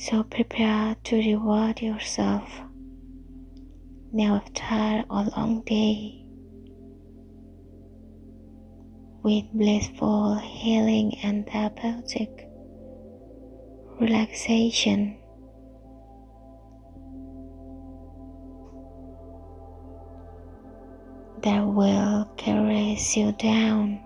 So prepare to reward yourself now after a long day with blissful healing and therapeutic relaxation. That will caress you down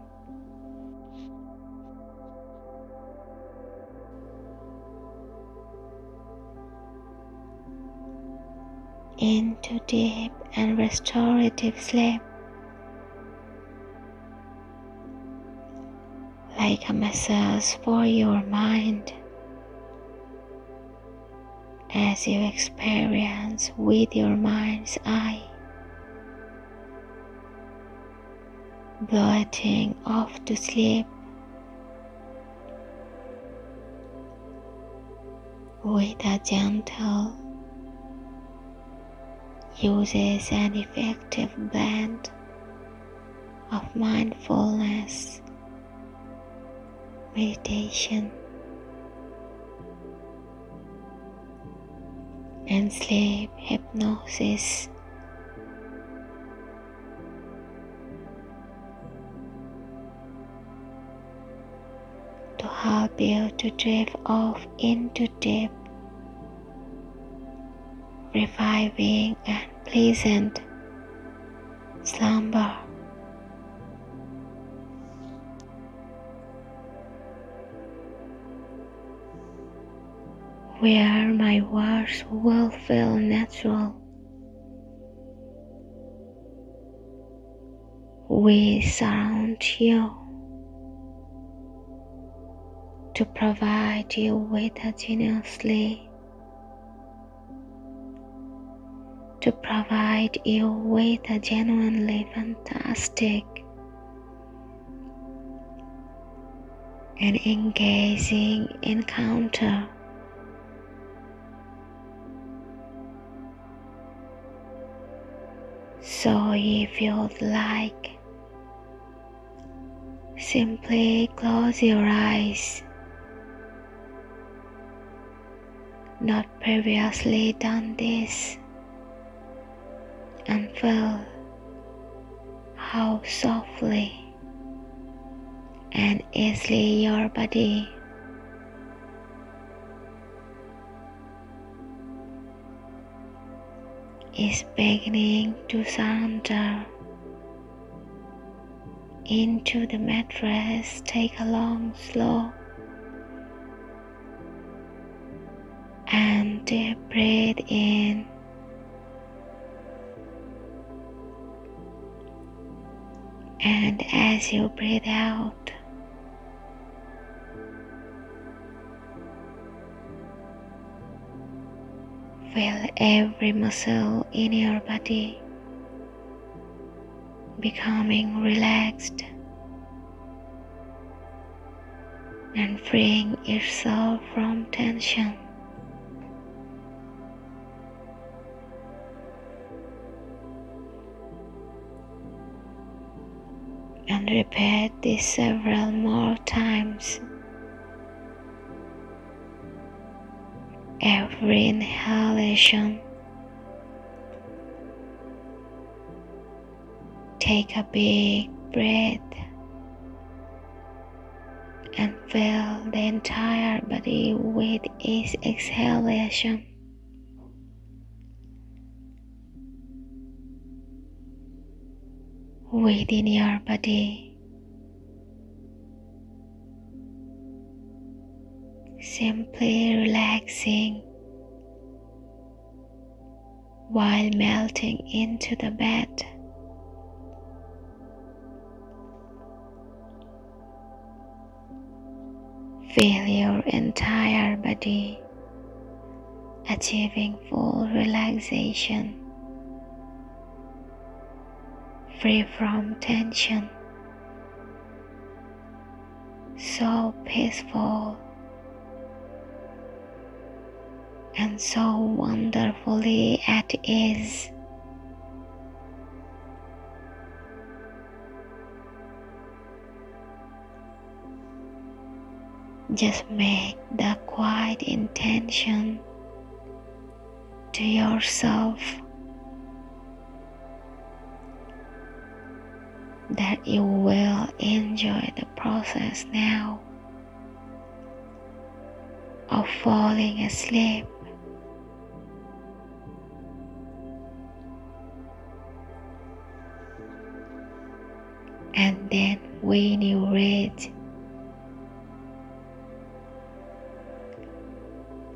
into deep and restorative sleep. Like a massage for your mind as you experience with your mind's eye. Gliding off to sleep with a gentle uses an effective blend of mindfulness, meditation, and sleep hypnosis. To help you to drift off into deep reviving and pleasant slumber. Where my words will feel natural. We surround you to provide you with a generously provide you with a genuinely fantastic and engaging encounter. So if you'd like, simply close your eyes. Not previously done this and feel how softly and easily your body is beginning to surrender into the mattress. Take a long, slow, and deep breath in. And as you breathe out, feel every muscle in your body becoming relaxed and freeing yourself from tension. And repeat this several more times. Every inhalation, take a big breath and fill the entire body with each exhalation. Within your body. Simply relaxing while melting into the bed. Feel your entire body achieving full relaxation free from tension. So peaceful and so wonderfully at ease. Just make the quiet intention to yourself that you will enjoy the process now of falling asleep. And then when you reach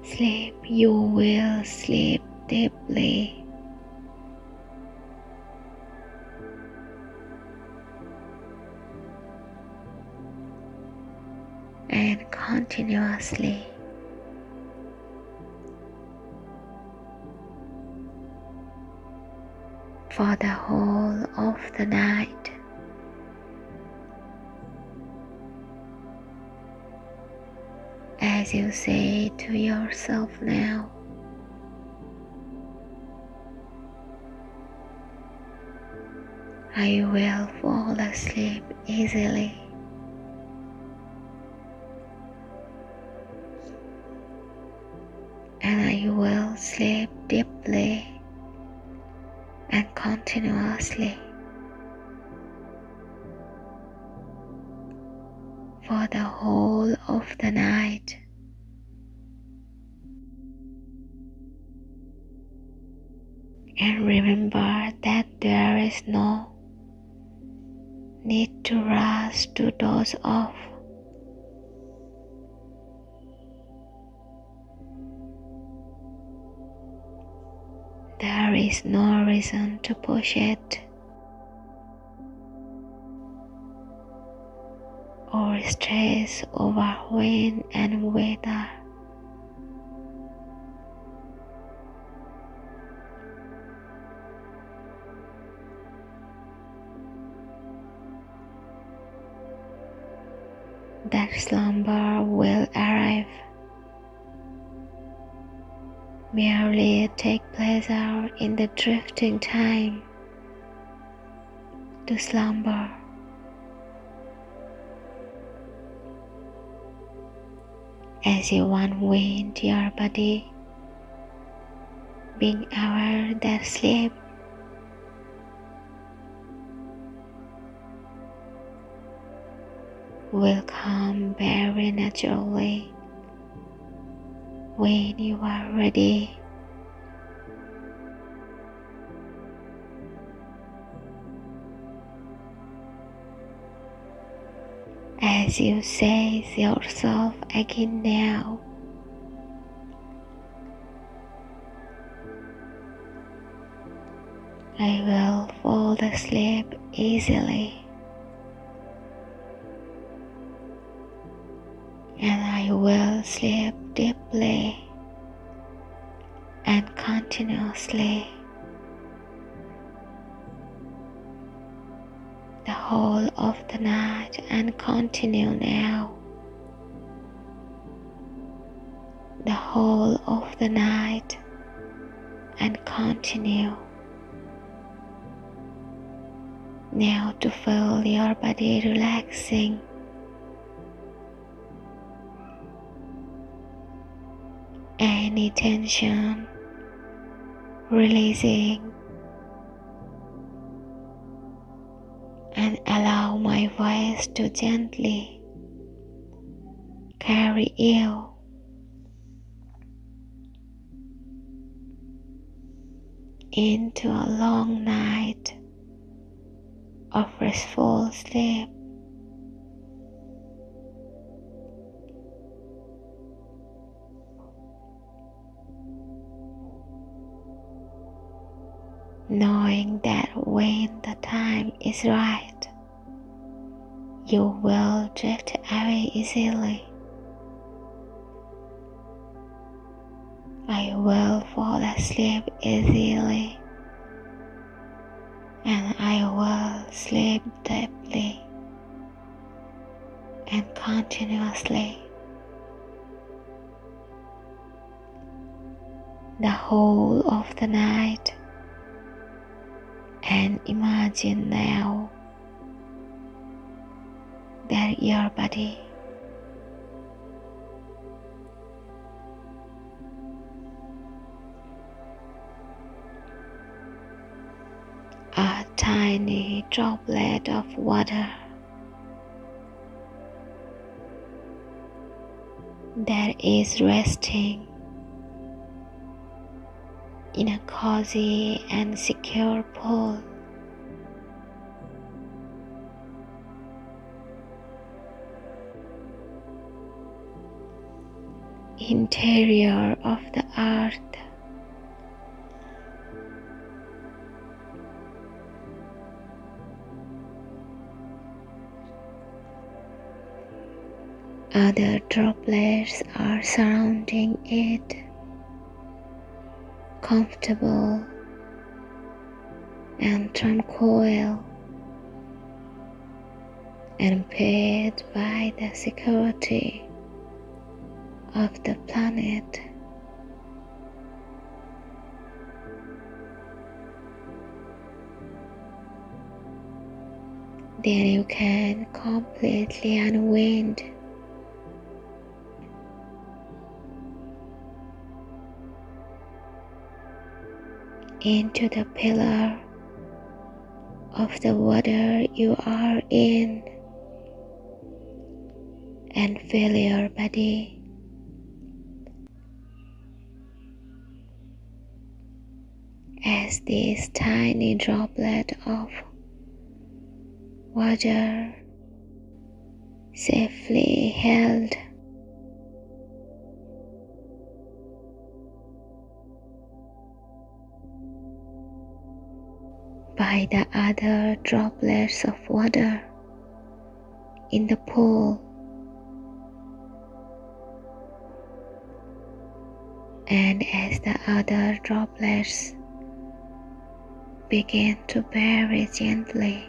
sleep, you will sleep deeply. And continuously. For the whole of the night. as you say to yourself now. I will fall asleep easily. Need to rush to doze off. There is no reason to push it or stress over when and whether. In the drifting time to slumber. As you unwind your body, being aware that sleep will come very naturally when you are ready. As you say to yourself again now, I will fall asleep easily. and I will sleep deeply and continuously. Whole of the night and continue now. The whole of the night and continue. Now to feel your body relaxing any tension, releasing, and allow my voice to gently carry you into a long night of restful sleep. Knowing that when the time is right, you will drift away easily. I will fall asleep easily and I will sleep deeply and continuously. The whole of the night Imagine now that your body a tiny droplet of water that is resting in a cozy and secure pool. Interior of the earth. Other droplets are surrounding it, comfortable and tranquil, and paid by the security of the planet. Then you can completely unwind into the pillar of the water you are in and feel your body this tiny droplet of water safely held by the other droplets of water in the pool. And as the other droplets begin to bury gently,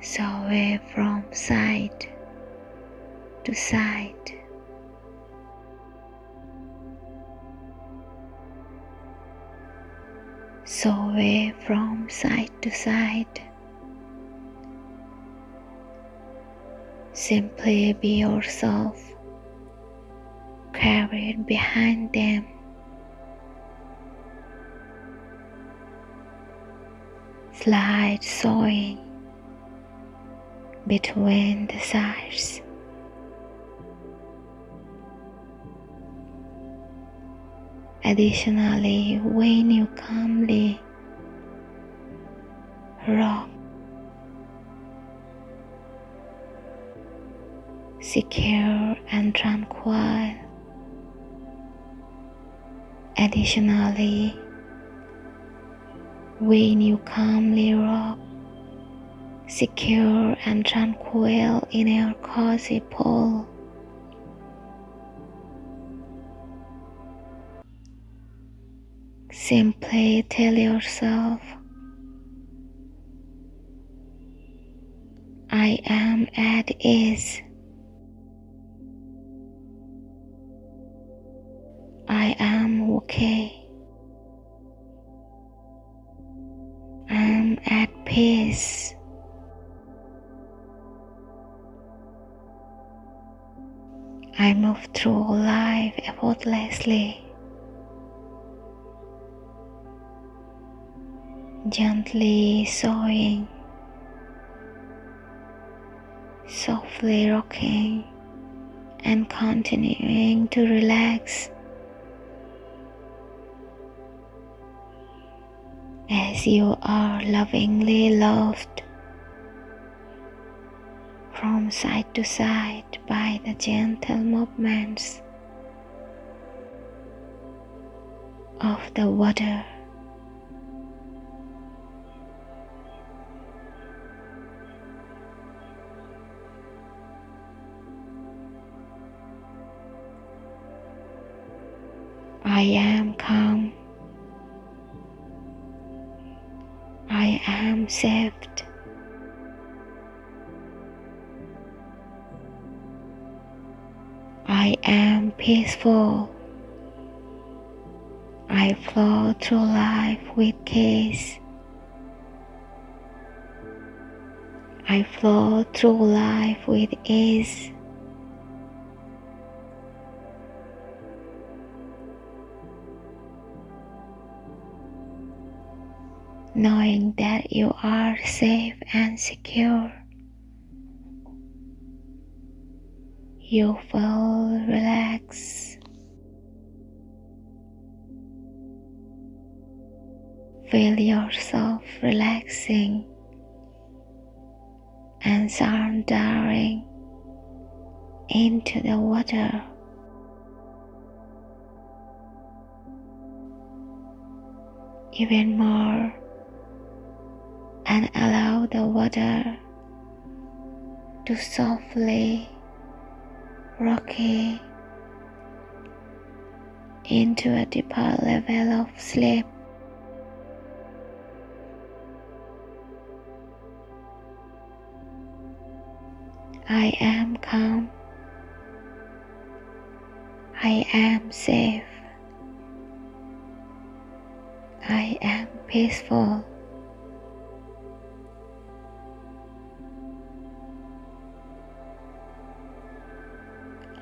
sway from side to side. sway from side to side. Simply be yourself, carried behind them. Slide sewing between the sides. Additionally, when you calmly rock, secure and tranquil. Additionally, when you calmly rock, secure and tranquil in your cozy pool. Simply tell yourself, I am at ease. I am okay. At peace. I move through life effortlessly. gently sewing, softly rocking, and continuing to relax as you are lovingly loved from side to side by the gentle movements of the water. I am calm. Am saved. I am peaceful. I flow through life with ease. I flow through life with ease. Knowing that you are safe and secure. You feel relaxed. Feel yourself relaxing and surrendering into the water. Even more and allow the water to softly rocky into a deeper level of sleep. I am calm. I am safe. I am peaceful.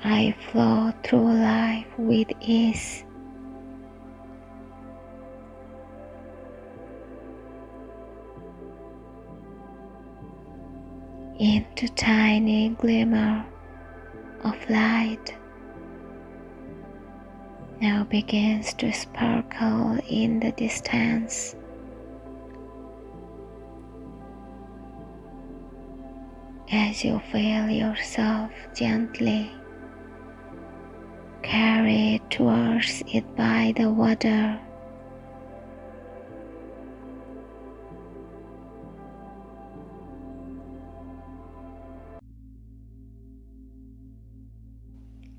I flow through life with ease. Into tiny glimmer of light now begins to sparkle in the distance. As you feel yourself gently carried towards it by the water.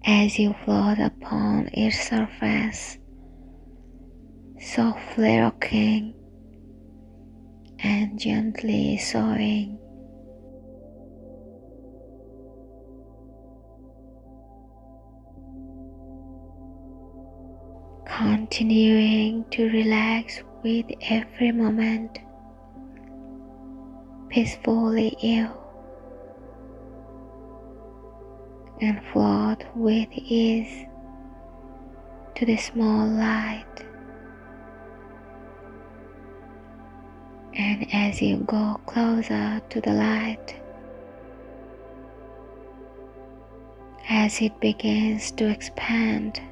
As you float upon its surface, softly rocking and gently swaying. Continuing to relax with every moment, peacefully ill, and float with ease to the small light. And as you go closer to the light, as it begins to expand,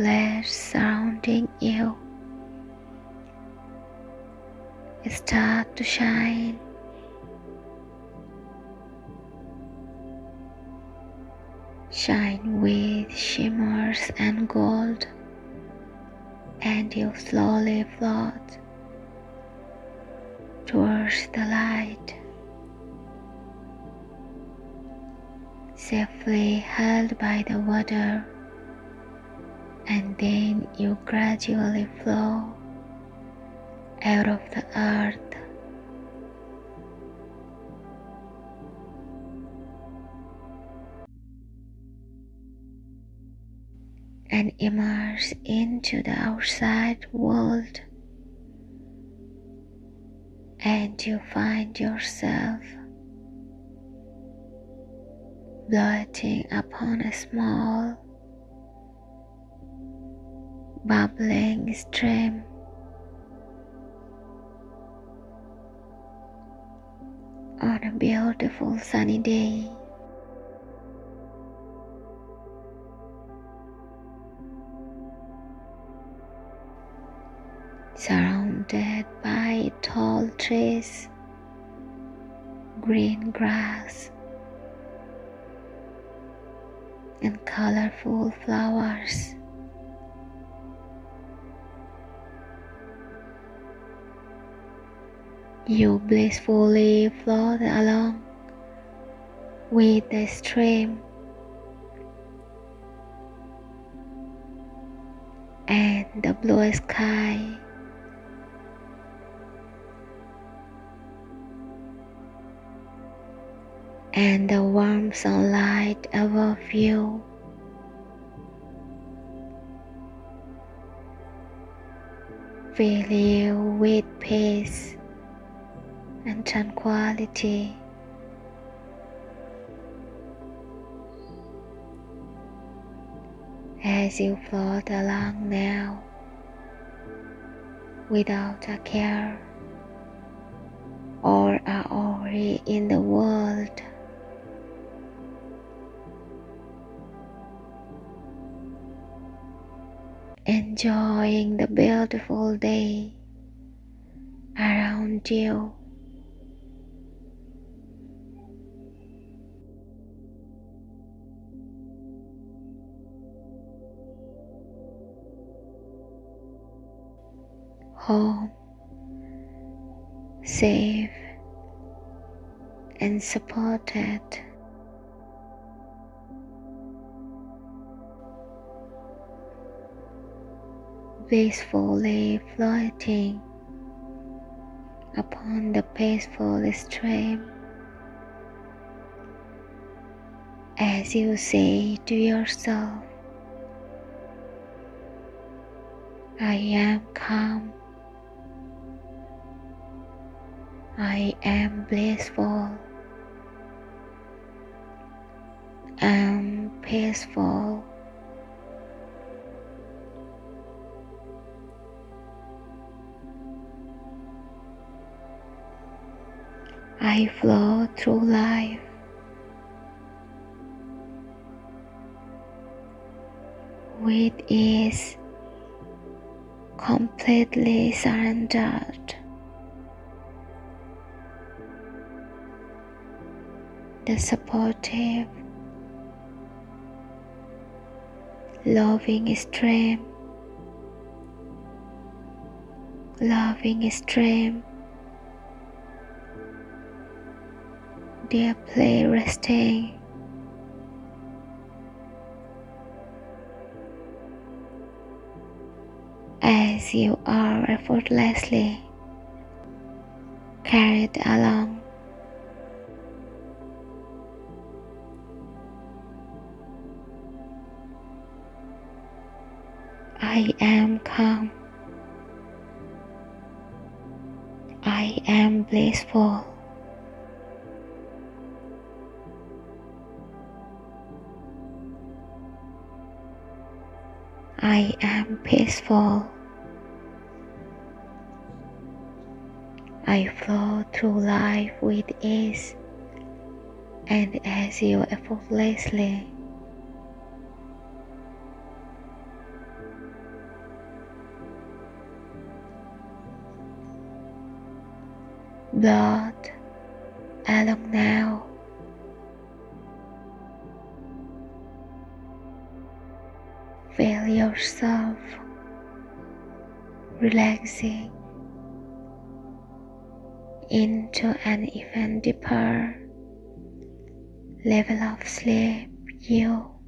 droplets surrounding you. Start to shine. Shine with shimmers and gold, and you slowly float towards the light, safely held by the water and then you gradually flow out of the earth. And immerse into the outside world, and you find yourself floating upon a small bubbling stream. On a beautiful sunny day, surrounded by tall trees, green grass, and colorful flowers. You blissfully float along with the stream and the blue sky. And the warm sunlight above you. fill you with peace and tranquility. As you float along now, without a care or a worry in the world. Enjoying the beautiful day around you. Home, safe and supported. Peacefully floating upon the peaceful stream as you say to yourself, I am calm. I am blissful. am peaceful. I flow through life with ease, completely surrendered. The supportive loving stream, loving stream, deeply resting. As you are effortlessly carried along I am calm. I am blissful. I am peaceful. I flow through life with ease and as you effortlessly blood along now. Feel yourself relaxing into an even deeper level of sleep you